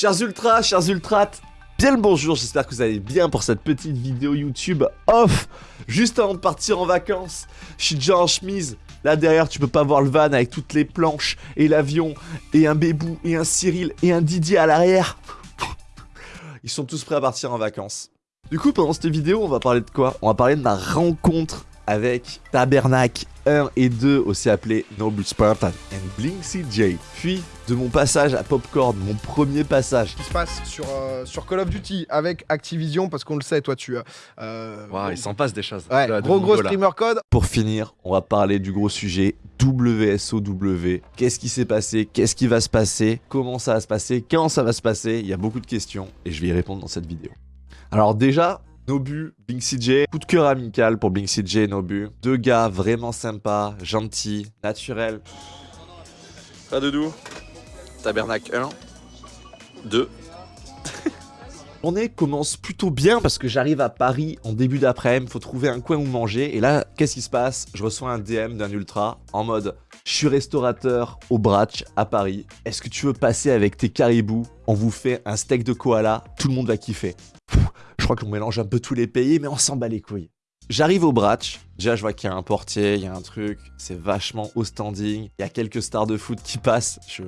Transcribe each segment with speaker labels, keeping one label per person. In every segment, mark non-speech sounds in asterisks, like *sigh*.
Speaker 1: Chers ultras, chers ultrates, bien le bonjour, j'espère que vous allez bien pour cette petite vidéo YouTube off, juste avant de partir en vacances. Je suis déjà en chemise, là derrière tu peux pas voir le van avec toutes les planches, et l'avion, et un Bébou, et un Cyril, et un Didier à l'arrière. Ils sont tous prêts à partir en vacances. Du coup, pendant cette vidéo, on va parler de quoi? On va parler de ma rencontre avec Tabernacle 1 et 2, aussi appelé Noble Spartan and Blink CJ. Puis de mon passage à Popcorn, mon premier passage.
Speaker 2: qui se passe sur, euh, sur Call of Duty avec Activision, parce qu'on le sait, toi, tu as. euh,
Speaker 3: Waouh, il s'en passe des choses.
Speaker 2: Ouais,
Speaker 3: de
Speaker 2: gros gros streamer code.
Speaker 1: Pour finir, on va parler du gros sujet WSOW. Qu'est-ce qui s'est passé? Qu'est-ce qui va se passer? Comment ça va se passer? Quand ça va se passer? Il y a beaucoup de questions et je vais y répondre dans cette vidéo. Alors déjà, Nobu, Blink CJ, coup de cœur amical pour Blink CJ et Nobu. Deux gars vraiment sympas, gentils, naturels.
Speaker 3: Pas de doux. Tabernacle 1. 2.
Speaker 1: journée commence plutôt bien parce que j'arrive à Paris en début d'après-midi, faut trouver un coin où manger. Et là, qu'est-ce qui se passe? Je reçois un DM d'un ultra en mode Je suis restaurateur au Bratch à Paris. Est-ce que tu veux passer avec tes caribous? On vous fait un steak de koala, tout le monde va kiffer. Crois qu'on mélange un peu tous les pays, mais on s'en bat les couilles. J'arrive au Bratch, déjà je vois qu'il y a un portier, il y a un truc, c'est vachement au standing, il y a quelques stars de foot qui passent, je,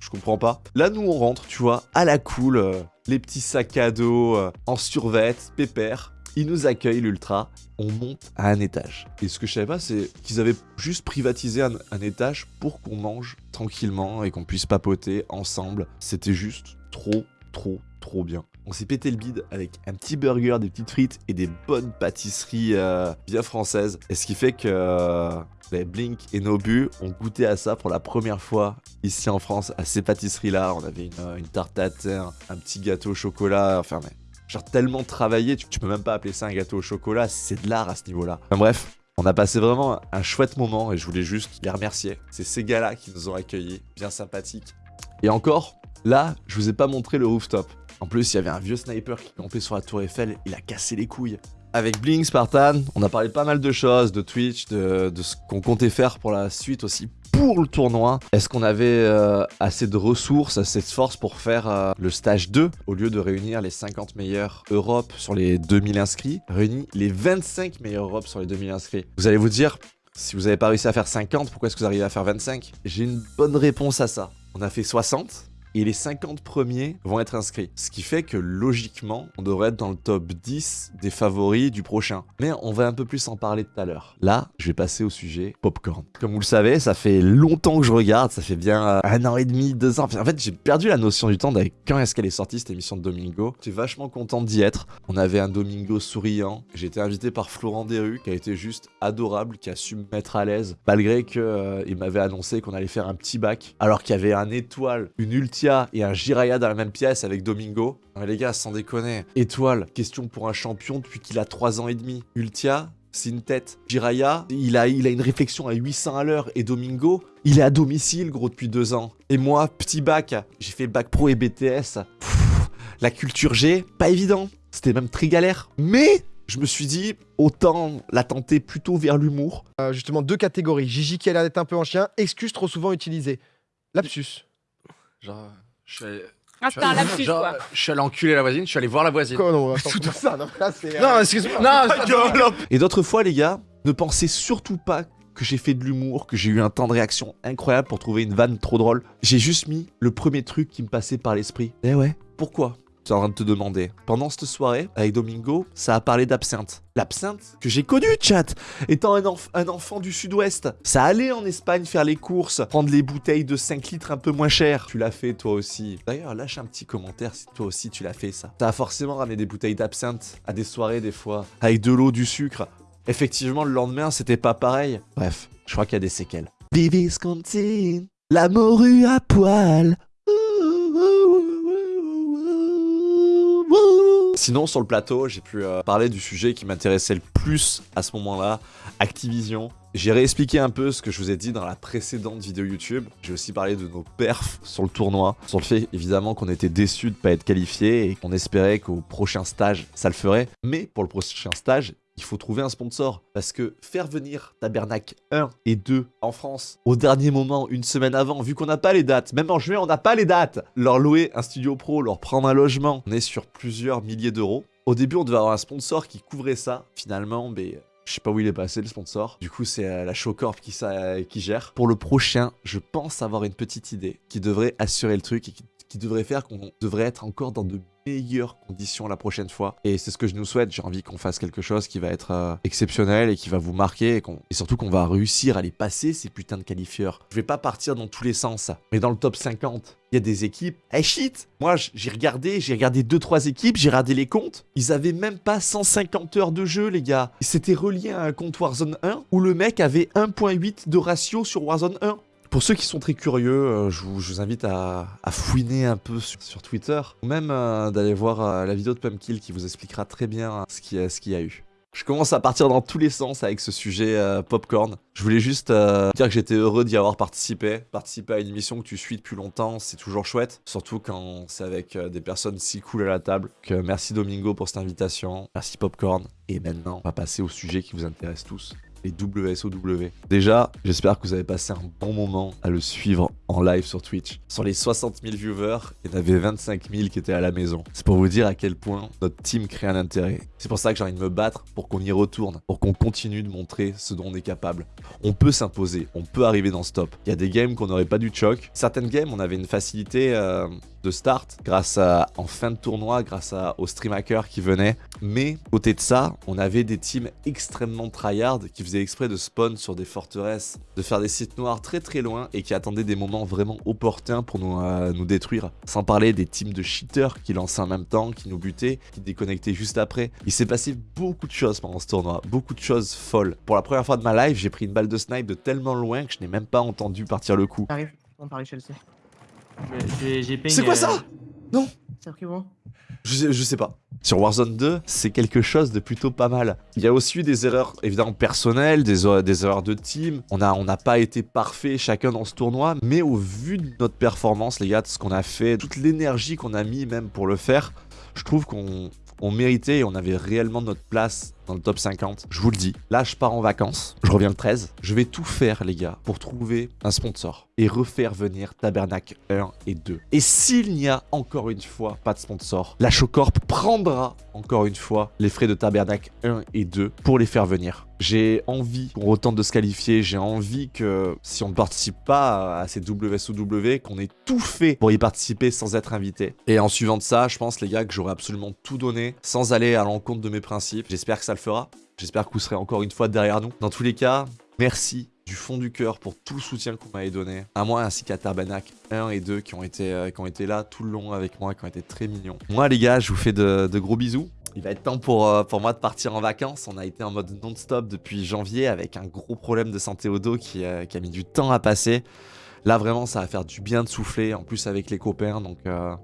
Speaker 1: je comprends pas. Là, nous, on rentre, tu vois, à la cool, euh, les petits sacs à dos, euh, en survêt, pépère. Ils nous accueillent, l'ultra. On monte à un étage. Et ce que je savais pas, c'est qu'ils avaient juste privatisé un étage pour qu'on mange tranquillement et qu'on puisse papoter ensemble. C'était juste trop, trop, trop bien. On s'est pété le bide avec un petit burger, des petites frites et des bonnes pâtisseries euh, bien françaises. Et ce qui fait que euh, ben, Blink et Nobu ont goûté à ça pour la première fois ici en France, à ces pâtisseries-là. On avait une, euh, une tarte à terre, un petit gâteau au chocolat, enfin mais genre tellement travaillé, tu, tu peux même pas appeler ça un gâteau au chocolat, c'est de l'art à ce niveau-là. Enfin bref, on a passé vraiment un chouette moment et je voulais juste les remercier. C'est ces gars-là qui nous ont accueillis, bien sympathiques. Et encore, là, je vous ai pas montré le rooftop. En plus, il y avait un vieux sniper qui campait sur la tour Eiffel, il a cassé les couilles. Avec Blink Spartan, on a parlé pas mal de choses, de Twitch, de, ce qu'on comptait faire pour la suite aussi pour le tournoi. Est-ce qu'on avait euh, assez de ressources, assez de force pour faire euh, le stage 2 au lieu de réunir les 50 meilleurs Europe sur les 2000 inscrits Réunir les 25 meilleurs Europe sur les 2000 inscrits? Vous allez vous dire, si vous n'avez pas réussi à faire 50, pourquoi est-ce que vous arrivez à faire 25 J'ai une bonne réponse à ça. On a fait 60 et les 50 premiers vont être inscrits. Ce qui fait que logiquement, on devrait être dans le top 10 des favoris du prochain. Mais on va un peu plus en parler tout à l'heure. Là, je vais passer au sujet popcorn. Comme vous le savez, ça fait longtemps que je regarde, ça fait bien euh, un an et demi, deux ans. En fait, j'ai perdu la notion du temps avec quand est-ce qu'elle est sortie cette émission de Domingo. J'étais vachement content d'y être. On avait un Domingo souriant. J'ai été invité par Florent Desrues, qui a été juste adorable, qui a su me mettre à l'aise, malgré que euh, m'avait annoncé qu'on allait faire un petit bac, alors qu'il y avait un étoile, une Et un Jiraya dans la même pièce avec Domingo. Les gars, sans déconner. Étoile, question pour un champion depuis qu'il a 3 ans et demi. Ultia, c'est une tête. Jiraya, il a, une réflexion à 800 à l'heure. Et Domingo, il est à domicile, gros, depuis 2 ans. Et moi, petit bac, j'ai fait bac pro et BTS. La culture G, pas évident. C'était même très galère. Mais je me suis dit, autant la tenter plutôt vers l'humour.
Speaker 2: Euh, justement, deux catégories. Gigi qui a l'air d'être un peu en chien, excuse trop souvent utilisée. Lapsus.
Speaker 3: Genre, je suis allé...
Speaker 4: Ah, c'était un lapsus,
Speaker 3: genre,
Speaker 4: quoi.
Speaker 3: je suis allé enculer la voisine, je suis allé voir la voisine.
Speaker 2: Quoi, non, attends, comment *laughs* ça Non, là, c'est. euh,
Speaker 3: Non, excuse-moi. Non, ça-
Speaker 1: Et d'autres fois, les gars, ne pensez surtout pas que j'ai fait de l'humour, que j'ai eu un temps de réaction incroyable pour trouver une vanne trop drôle. J'ai juste mis le premier truc qui me passait par l'esprit. Eh ouais, pourquoi? Tu es en train de te demander. Pendant cette soirée, avec Domingo, ça a parlé d'absinthe. L'absinthe que j'ai connu, chat, étant un, enf- un enfant du sud-ouest. Ça allait en Espagne faire les courses, prendre les bouteilles de 5 litres un peu moins chères. Tu l'as fait toi aussi. D'ailleurs, lâche un petit commentaire si toi aussi tu l'as fait ça. Ça a forcément ramené des bouteilles d'absinthe à des soirées des fois, avec de l'eau, du sucre. Effectivement, le lendemain, c'était pas pareil. Bref, je crois qu'il y a des séquelles. Viscontine, la morue à poil. Sinon, sur le plateau, j'ai pu euh, parler du sujet qui m'intéressait le plus à ce moment-là, Activision. J'ai réexpliqué un peu ce que je vous ai dit dans la précédente vidéo YouTube. J'ai aussi parlé de nos perfs sur le tournoi, sur le fait évidemment qu'on était déçus de pas être qualifiés et qu'on espérait qu'au prochain stage ça le ferait. Mais pour le prochain stage, il faut trouver un sponsor. Parce que faire venir Tabernacle 1 et 2 en France au dernier moment, une semaine avant, vu qu'on n'a pas les dates, même en juin, on n'a pas les dates, leur louer un studio pro, leur prendre un logement, on est sur plusieurs milliers d'euros. Au début, on devait avoir un sponsor qui couvrait ça. Finalement, mais je sais pas où il est passé le sponsor. Du coup, c'est euh, la Showcorp qui, ça, qui gère. Pour le prochain, je pense avoir une petite idée qui devrait assurer le truc et qui, devrait faire qu'on devrait être encore dans de meilleures conditions la prochaine fois. Et c'est ce que je nous souhaite. J'ai envie qu'on fasse quelque chose qui va être euh, exceptionnel et qui va vous marquer et, surtout qu'on va réussir à les passer ces putains de qualifieurs. Je vais pas partir dans tous les sens, mais dans le top 50, il y a des équipes. Eh shit Moi, j'ai regardé, j'ai regardé 2-3 équipes, j'ai regardé les comptes. Ils avaient même pas 150 heures de jeu, les gars. C'était relié à un compte Warzone 1 où le mec avait 1.8 de ratio sur Warzone 1. Pour ceux qui sont très curieux, euh, je, vous, invite à, fouiner un peu sur, Twitter, ou même euh, d'aller voir euh, la vidéo de Pumpkill qui vous expliquera très bien ce qu'il y, a- eu. Je commence à partir dans tous les sens avec ce sujet popcorn. Je voulais juste dire que j'étais heureux d'y avoir participé. Participer à une émission que tu suis depuis longtemps, c'est toujours chouette. Surtout quand c'est avec des personnes si cool à la table. Euh, merci Domingo pour cette invitation. Merci Popcorn. Et maintenant, on va passer au sujet qui vous intéresse tous les WSOW. Déjà, j'espère que vous avez passé un bon moment à le suivre en live sur Twitch. Sur les 60 000 viewers, il y en avait 25 000 qui étaient à la maison. C'est pour vous dire à quel point notre team crée un intérêt. C'est pour ça que j'ai envie de me battre pour qu'on y retourne, pour qu'on continue de montrer ce dont on est capable. On peut s'imposer, on peut arriver dans ce top. Il y a des games qu'on n'aurait pas dû choc. Certaines games, on avait une facilité euh, de start grâce à, en fin de tournoi, grâce à, aux stream qui venaient. Mais côté de ça, on avait des teams extrêmement tryhard qui faisaient exprès de spawn sur des forteresses, de faire des sites noirs très très loin et qui attendaient des moments vraiment opportuns pour nous, euh, nous détruire. Sans parler des teams de cheaters qui lançaient en même temps, qui nous butaient, qui déconnectaient juste après. Il s'est passé beaucoup de choses pendant ce tournoi, beaucoup de choses folles. Pour la première fois de ma life, j'ai pris une balle de snipe de tellement loin que je n'ai même pas entendu partir le coup.
Speaker 4: On Chelsea.
Speaker 1: C'est quoi
Speaker 4: euh,
Speaker 1: ça Non.
Speaker 4: C'est
Speaker 1: Je sais, je sais pas. Sur Warzone 2, c'est quelque chose de plutôt pas mal. Il y a aussi eu des erreurs évidemment personnelles, des, er- des erreurs de team. On n'a on n'a pas été parfait chacun dans ce tournoi, mais au vu de notre performance, les gars, de ce qu'on a fait, toute l'énergie qu'on a mis même pour le faire, je trouve qu'on on méritait et on avait réellement notre place dans le top 50. Je vous le dis, là je pars en vacances, je reviens le 13. Je vais tout faire les gars pour trouver un sponsor et refaire venir Tabernacle 1 et 2. Et s'il n'y a encore une fois pas de sponsor, la Showcorp prendra encore une fois les frais de Tabernacle 1 et 2 pour les faire venir. J'ai envie qu'on retente de se qualifier, j'ai envie que si on ne participe pas à ces WSOW, qu'on ait tout fait pour y participer sans être invité. Et en suivant de ça, je pense les gars que j'aurais absolument tout donné sans aller à l'encontre de mes principes. J'espère que ça le fera. J'espère que vous serez encore une fois derrière nous. Dans tous les cas, merci du fond du cœur pour tout le soutien qu'on m'avait donné. À moi ainsi qu'à Tabernacle 1 et 2 qui ont, été, euh, qui ont été là tout le long avec moi, qui ont été très mignons. Moi les gars, je vous fais de, gros bisous. Il va être temps pour, euh, pour moi de partir en vacances. On a été en mode non-stop depuis janvier avec un gros problème de santé au dos qui, euh, qui a mis du temps à passer. Là vraiment ça va faire du bien de souffler, en plus avec les copains, donc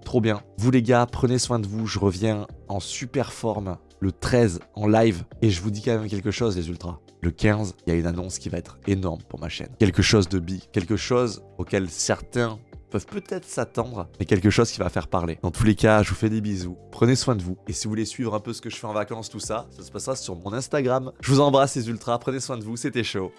Speaker 1: trop bien. Vous les gars, prenez soin de vous, je reviens en super forme le 13 en live. Et je vous dis quand même quelque chose les ultras. Le 15, il y a une annonce qui va être énorme pour ma chaîne. Quelque chose de bi, quelque chose auquel certains peuvent peut-être s'attendre, mais quelque chose qui va faire parler. Dans tous les cas, je vous fais des bisous, prenez soin de vous, et si vous voulez suivre un peu ce que je fais en vacances, tout ça, ça se passera sur mon Instagram. Je vous embrasse les ultras, prenez soin de vous, c'était chaud.